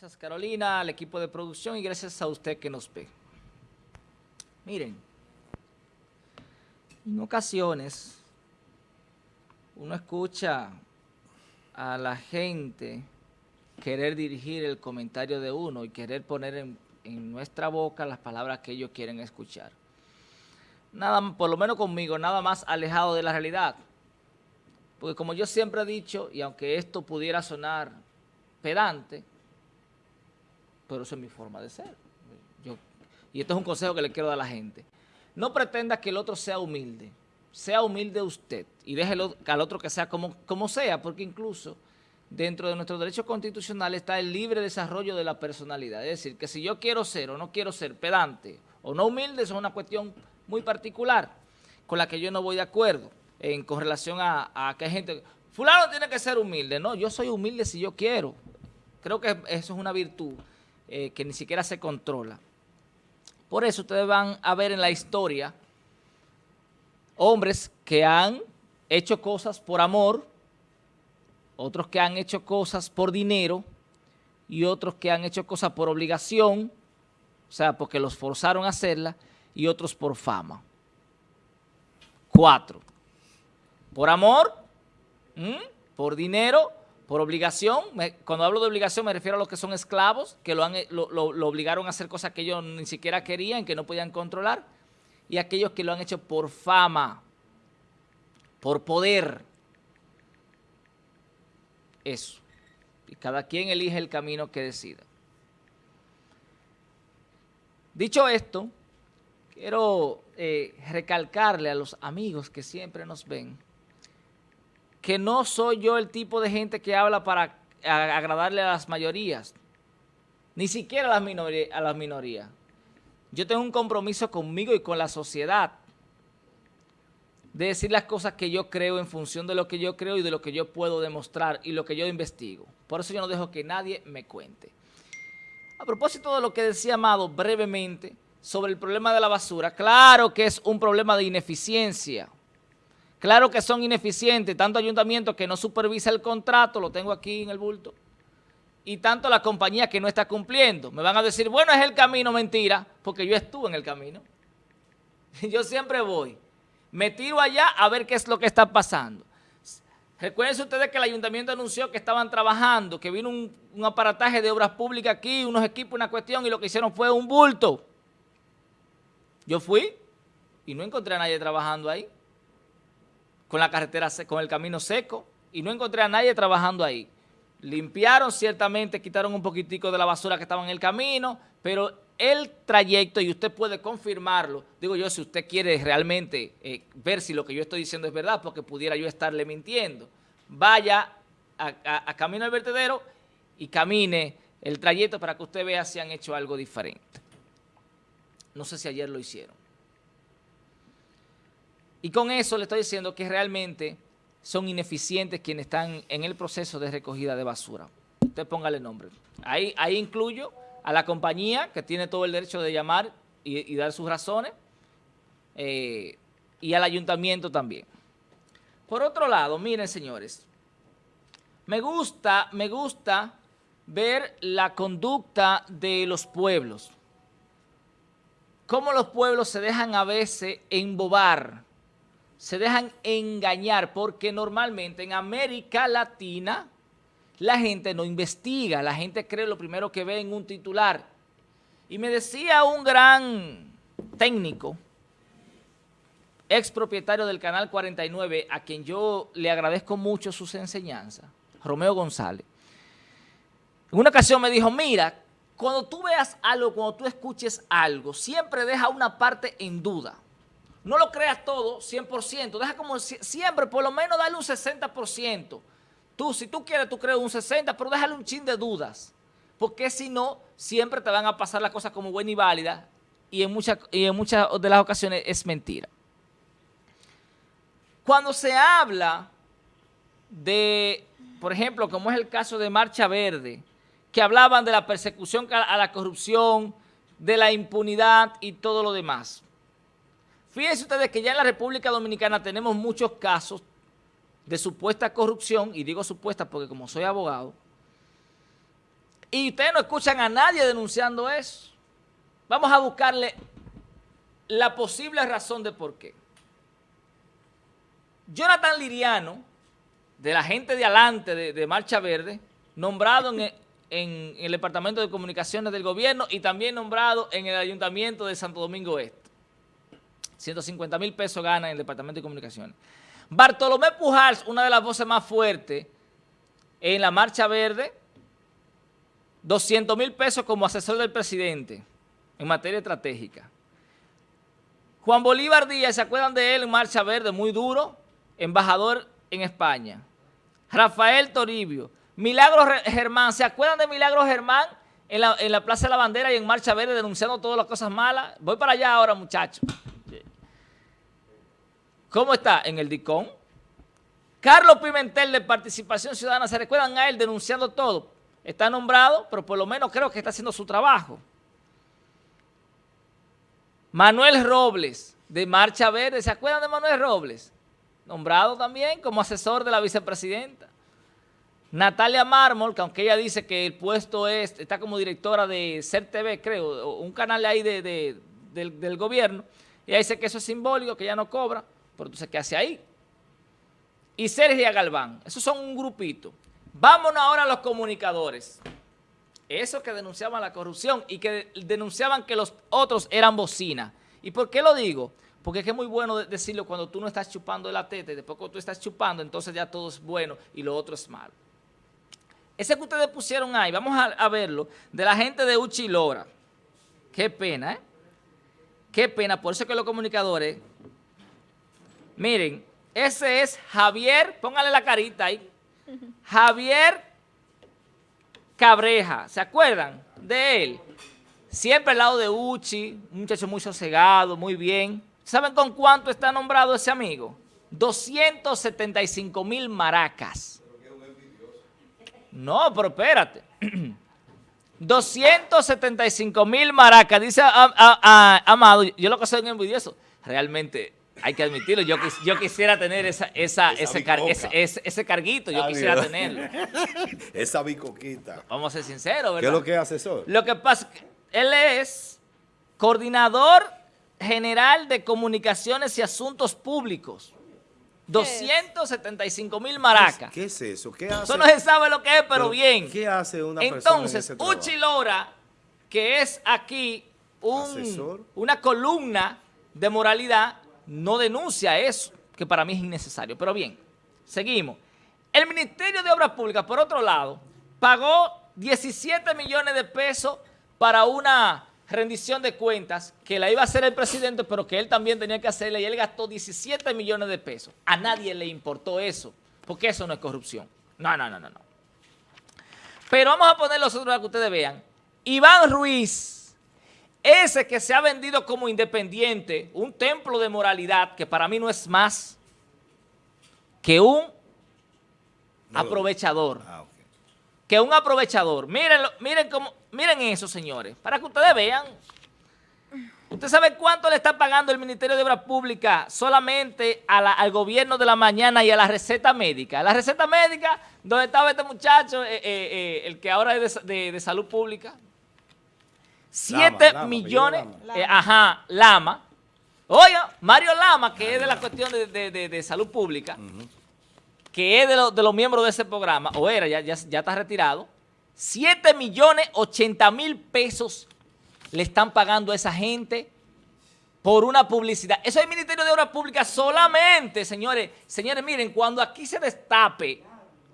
Gracias Carolina, al equipo de producción y gracias a usted que nos ve. Miren, en ocasiones uno escucha a la gente querer dirigir el comentario de uno y querer poner en, en, nuestra boca las palabras que ellos quieren escuchar. Nada, por lo menos conmigo, nada más alejado de la realidad. Porque como yo siempre he dicho, y aunque esto pudiera sonar pedante, pero eso es mi forma de ser. Yo, y esto es un consejo que le quiero dar a la gente. No pretenda que el otro sea humilde. Sea humilde usted y déjelo al otro que sea como, como sea, porque incluso dentro de nuestros derechos constitucionales está el libre desarrollo de la personalidad. Es decir, que si yo quiero ser o no quiero ser pedante o no humilde, eso es una cuestión muy particular con la que yo no voy de acuerdo en, con relación a, a que hay gente... Fulano tiene que ser humilde. No, yo soy humilde si yo quiero. Creo que eso es una virtud eh, que ni siquiera se controla. Por eso ustedes van a ver en la historia hombres que han hecho cosas por amor, otros que han hecho cosas por dinero y otros que han hecho cosas por obligación, o sea, porque los forzaron a hacerla, y otros por fama. Cuatro. Por amor, por dinero por obligación, cuando hablo de obligación me refiero a los que son esclavos, que lo, han, lo, lo, obligaron a hacer cosas que ellos ni siquiera querían, que no podían controlar, y aquellos que lo han hecho por fama, por poder. Eso. Y cada quien elige el camino que decida. Dicho esto, quiero eh, recalcarle a los amigos que siempre nos ven, que no soy yo el tipo de gente que habla para agradarle a las mayorías, ni siquiera a las, minorías. Yo tengo un compromiso conmigo y con la sociedad de decir las cosas que yo creo en función de lo que yo creo y de lo que yo puedo demostrar y lo que yo investigo. Por eso yo no dejo que nadie me cuente. A propósito de lo que decía Amado brevemente sobre el problema de la basura, claro que es un problema de ineficiencia, Claro que son ineficientes, tanto ayuntamiento que no supervisa el contrato, lo tengo aquí en el bulto, y tanto la compañía que no está cumpliendo. Me van a decir, bueno, es el camino, mentira, porque yo estuve en el camino. Yo siempre voy, me tiro allá a ver qué es lo que está pasando. Recuerden ustedes que el ayuntamiento anunció que estaban trabajando, que vino un, un aparataje de obras públicas aquí, unos equipos, una cuestión, y lo que hicieron fue un bulto. Yo fui y no encontré a nadie trabajando ahí con la carretera, con el camino seco y no encontré a nadie trabajando ahí. Limpiaron ciertamente, quitaron un poquitico de la basura que estaba en el camino, pero el trayecto, y usted puede confirmarlo, digo yo, si usted quiere realmente eh, ver si lo que yo estoy diciendo es verdad, porque pudiera yo estarle mintiendo, vaya a, camino al vertedero y camine el trayecto para que usted vea si han hecho algo diferente. No sé si ayer lo hicieron. Y con eso le estoy diciendo que realmente son ineficientes quienes están en el proceso de recogida de basura. Usted póngale nombre. Ahí, ahí incluyo a la compañía que tiene todo el derecho de llamar y, dar sus razones eh, y al ayuntamiento también. Por otro lado, miren señores, me gusta, me gusta ver la conducta de los pueblos. Cómo los pueblos se dejan a veces embobar se dejan engañar porque normalmente en América Latina la gente no investiga, la gente cree lo primero que ve en un titular. Y me decía un gran técnico, ex propietario del Canal 49, a quien yo le agradezco mucho sus enseñanzas, Romeo González. En una ocasión me dijo, mira, cuando tú veas algo, cuando tú escuches algo, siempre deja una parte en duda. No lo creas todo 100%, deja como siempre, por lo menos dale un 60%. Tú, si tú quieres, tú crees un 60%, pero déjale un chin de dudas. Porque si no, siempre te van a pasar las cosas como buena y válida y en, muchas, y en muchas de las ocasiones es mentira. Cuando se habla de, por ejemplo, como es el caso de Marcha Verde, que hablaban de la persecución a la corrupción, de la impunidad y todo lo demás. Fíjense ustedes que ya en la República Dominicana tenemos muchos casos de supuesta corrupción, y digo supuesta porque como soy abogado, Y ustedes no escuchan a nadie denunciando eso. Vamos a buscarle la posible razón de por qué. Jonathan Liriano, de la gente de adelante de, Marcha Verde, nombrado en, en, el Departamento de Comunicaciones del Gobierno y también nombrado en el Ayuntamiento de Santo Domingo Este. 150 mil pesos gana en el Departamento de Comunicaciones. Bartolomé Pujals, una de las voces más fuertes en la Marcha Verde, 200 mil pesos como asesor del presidente en materia estratégica. Juan Bolívar Díaz, ¿se acuerdan de él en Marcha Verde? Muy duro, embajador en España. Rafael Toribio. Milagro Germán, ¿se acuerdan de Milagro Germán en la, en la Plaza de la Bandera y en Marcha Verde denunciando todas las cosas malas? Voy para allá ahora, muchachos. ¿Cómo está? En el DICON. Carlos Pimentel de Participación Ciudadana, ¿se recuerdan a él denunciando todo? Está nombrado, pero por lo menos creo que está haciendo su trabajo. Manuel Robles, de Marcha Verde, ¿se acuerdan de Manuel Robles? Nombrado también como asesor de la vicepresidenta. Natalia Mármol, que aunque ella dice que el puesto es, está como directora de CERTV, creo, un canal ahí del, del gobierno, ella dice que eso es simbólico, que ella no cobra, pero entonces, ¿qué hace ahí? Y Sergio Galván, esos son un grupito. Vámonos ahora a los comunicadores. Esos que denunciaban la corrupción y que denunciaban que los otros eran bocina. ¿Y por qué lo digo? Porque es que es muy bueno decirlo cuando tú no estás chupando la teta y después cuando tú estás chupando, entonces ya todo es bueno y lo otro es malo. Ese que ustedes pusieron ahí, vamos a, verlo, de la gente de Uchilora. Qué pena, ¿eh? Qué pena, por eso que los comunicadores Miren, ese es Javier, póngale la carita ahí. Javier Cabreja, ¿se acuerdan de él? Siempre al lado de Uchi, un muchacho muy sosegado, muy bien. ¿Saben con cuánto está nombrado ese amigo? 275 mil maracas. No, pero espérate. 275 mil maracas. Dice Amado, yo lo que soy un envidioso. Realmente hay que admitirlo, yo, yo quisiera tener esa, esa, ese, ese, carguito, yo quisiera tenerlo. esa bicoquita. Vamos a ser sinceros, ¿verdad? ¿Qué es lo que es asesor? Lo que pasa, él es coordinador general de comunicaciones y asuntos públicos. 275 mil maracas. ¿Qué es eso? ¿Qué hace? Eso no se sabe lo que es, pero, bien. ¿Qué hace una Entonces, persona Entonces, Uchi Lora, que es aquí un, una columna de moralidad, no denuncia eso, que para mí es innecesario. Pero bien, seguimos. El Ministerio de Obras Públicas, por otro lado, pagó 17 millones de pesos para una rendición de cuentas que la iba a hacer el presidente, pero que él también tenía que hacerla y él gastó 17 millones de pesos. A nadie le importó eso, porque eso no es corrupción. No, no, no, no. no. Pero vamos a poner los otros para que ustedes vean. Iván Ruiz ese que se ha vendido como independiente, un templo de moralidad, que para mí no es más que un aprovechador. Ah, que un aprovechador. Miren, miren, cómo, miren eso, señores, para que ustedes vean. ¿Usted sabe cuánto le está pagando el Ministerio de Obras Públicas solamente al gobierno de la mañana y a la receta médica? La receta médica, donde estaba este muchacho, eh, eh, eh, el que ahora es de salud pública, 7 millones, eh, ajá, Lama. Oiga, Mario Lama, que es de la cuestión de, salud pública, que es de, de, los miembros de ese programa, o era, ya, ya, ya está retirado, 7 millones 80 mil pesos le están pagando a esa gente por una publicidad. Eso es el Ministerio de Obras Públicas solamente, señores. Señores, miren, cuando aquí se destape,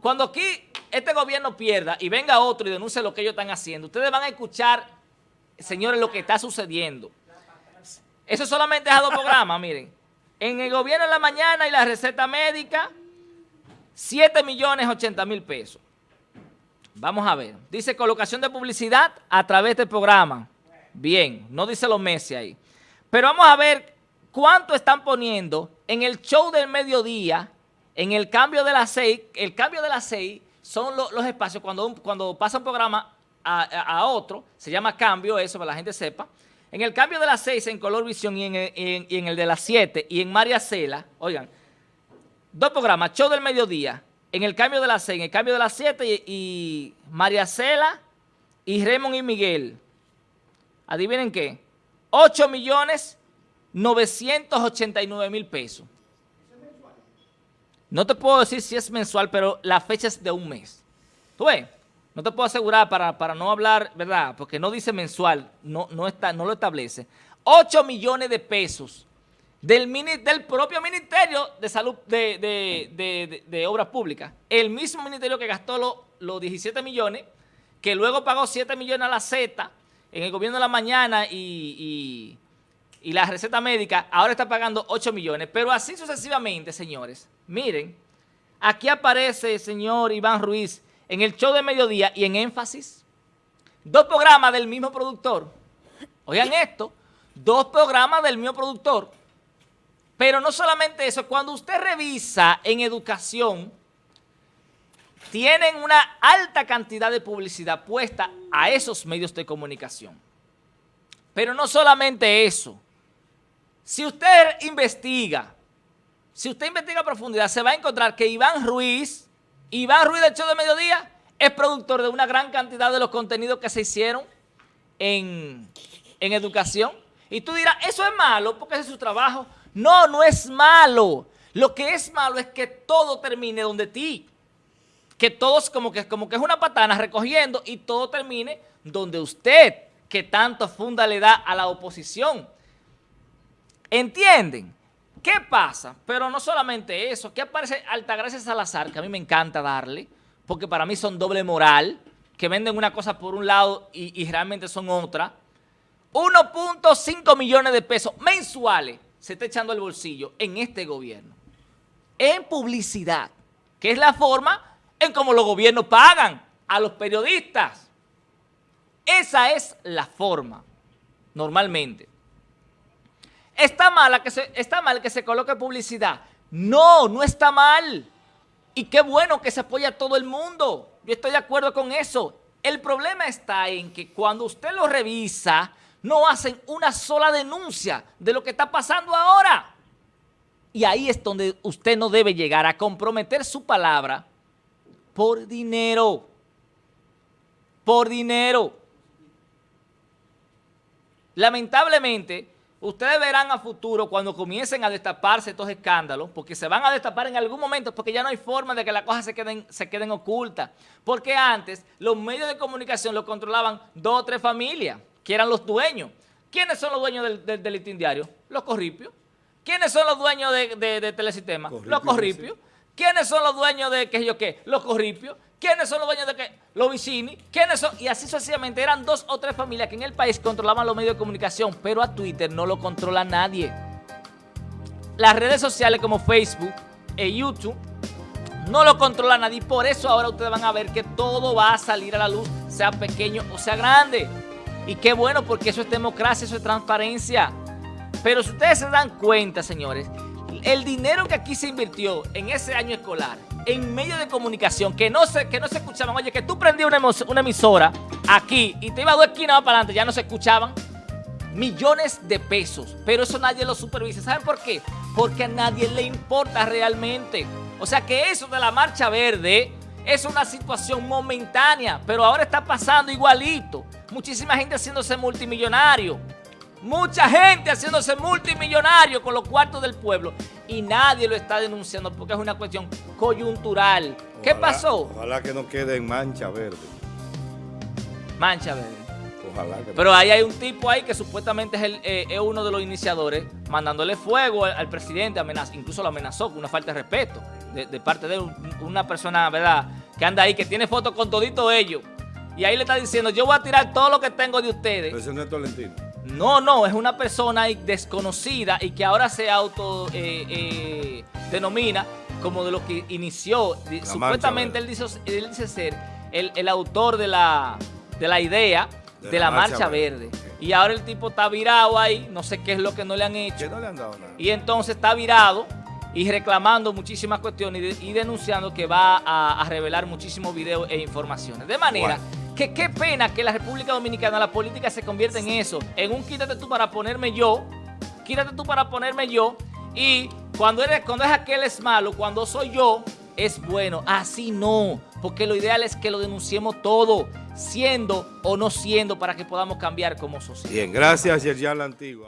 cuando aquí este gobierno pierda y venga otro y denuncie lo que ellos están haciendo, ustedes van a escuchar señores, lo que está sucediendo. Eso solamente es a dos programas, miren. En el gobierno de la mañana y la receta médica, 7 millones 80 mil pesos. Vamos a ver. Dice colocación de publicidad a través del programa. Bien, no dice los meses ahí. Pero vamos a ver cuánto están poniendo en el show del mediodía, en el cambio de las seis. El cambio de las seis son los espacios cuando, cuando pasa un programa a, otro, se llama cambio, eso para la gente sepa. En el cambio de las 6 en Color Visión y en, el, de las 7 y en María Cela, oigan, dos programas, show del mediodía, en el cambio de las 6, en el cambio de las 7 y, María Cela y Raymond y Miguel, adivinen qué, 8 millones 989 mil pesos. No te puedo decir si es mensual, pero la fecha es de un mes. ¿Tú ves? No te puedo asegurar para, para no hablar, ¿verdad? Porque no dice mensual, no, no, está, no lo establece. 8 millones de pesos del, del propio Ministerio de Salud de, de, de, Obras Públicas. El mismo ministerio que gastó los 17 millones, que luego pagó 7 millones a la Z en el gobierno de la mañana y, y la receta médica, ahora está pagando 8 millones. Pero así sucesivamente, señores. Miren, aquí aparece el señor Iván Ruiz en el show de mediodía y en énfasis. Dos programas del mismo productor. Oigan esto, dos programas del mismo productor. Pero no solamente eso, cuando usted revisa en educación, tienen una alta cantidad de publicidad puesta a esos medios de comunicación. Pero no solamente eso. Si usted investiga si usted investiga a profundidad, se va a encontrar que Iván Ruiz, Iván Ruiz del Show de Mediodía, es productor de una gran cantidad de los contenidos que se hicieron en, educación. Y tú dirás, eso es malo porque ese es su trabajo. No, no es malo. Lo que es malo es que todo termine donde ti. Que todos como que, como que es una patana recogiendo y todo termine donde usted, que tanto funda le da a la oposición. ¿Entienden? ¿Qué pasa? Pero no solamente eso, ¿qué aparece Altagracia Salazar, que a mí me encanta darle, porque para mí son doble moral, que venden una cosa por un lado y, realmente son otra. 1.5 millones de pesos mensuales se está echando el bolsillo en este gobierno. En publicidad, que es la forma en cómo los gobiernos pagan a los periodistas. Esa es la forma, normalmente. ¿Está, mala que se, ¿Está mal que se coloque publicidad? No, no está mal. Y qué bueno que se apoya a todo el mundo. Yo estoy de acuerdo con eso. El problema está en que cuando usted lo revisa, no hacen una sola denuncia de lo que está pasando ahora. Y ahí es donde usted no debe llegar a comprometer su palabra por dinero. Por dinero. Lamentablemente, Ustedes verán a futuro cuando comiencen a destaparse estos escándalos, porque se van a destapar en algún momento, porque ya no hay forma de que las cosas se queden, se queden ocultas. Porque antes los medios de comunicación lo controlaban dos o tres familias, que eran los dueños. ¿Quiénes son los dueños del, del, diario? Los corripios. ¿Quiénes son los dueños de, de, Telesistema? los corripios. ¿Quiénes son los dueños de qué yo qué? Los corripios. ¿Quiénes son los dueños de qué? Los vicini. ¿Quiénes son? Y así sucesivamente. Eran dos o tres familias que en el país controlaban los medios de comunicación, pero a Twitter no lo controla nadie. Las redes sociales como Facebook e YouTube no lo controla nadie. Por eso ahora ustedes van a ver que todo va a salir a la luz, sea pequeño o sea grande. Y qué bueno, porque eso es democracia, eso es transparencia. Pero si ustedes se dan cuenta, señores, el dinero que aquí se invirtió en ese año escolar, en medio de comunicación, que no se, que no se escuchaban, oye, que tú prendías una, emisora aquí y te iba a dos esquinas para adelante, ya no se escuchaban, millones de pesos, pero eso nadie lo supervisa. ¿Saben por qué? Porque a nadie le importa realmente. O sea que eso de la marcha verde es una situación momentánea, pero ahora está pasando igualito. Muchísima gente haciéndose multimillonario. Mucha gente haciéndose multimillonario con los cuartos del pueblo y nadie lo está denunciando porque es una cuestión coyuntural. ¿Qué pasó? Ojalá que no quede en mancha verde. Mancha verde. Ojalá que Pero ahí hay un tipo ahí que supuestamente es, el, eh, uno de los iniciadores mandándole fuego al, presidente, amenaza, incluso lo amenazó con una falta de respeto de, parte de una persona, ¿verdad?, que anda ahí, que tiene fotos con todito ellos. Y ahí le está diciendo, yo voy a tirar todo lo que tengo de ustedes. Pero ese no es Tolentino. No, no, es una persona desconocida y que ahora se auto eh, eh, denomina como de lo que inició. Supuestamente él dice, él dice, ser el, autor de la, de la idea de, la, marcha, verde. Y ahora el tipo está virado ahí, no sé qué es lo que no le han hecho. No le han dado nada. Y entonces está virado y reclamando muchísimas cuestiones y, denunciando que va a, revelar muchísimos videos e informaciones. De manera que qué pena que la República Dominicana, la política se convierte en eso, en un quítate tú para ponerme yo, quítate tú para ponerme yo, y cuando, eres, cuando es aquel es malo, cuando soy yo, es bueno. Así no, porque lo ideal es que lo denunciemos todo, siendo o no siendo, para que podamos cambiar como sociedad. Bien, gracias, Yerjan La Antigua.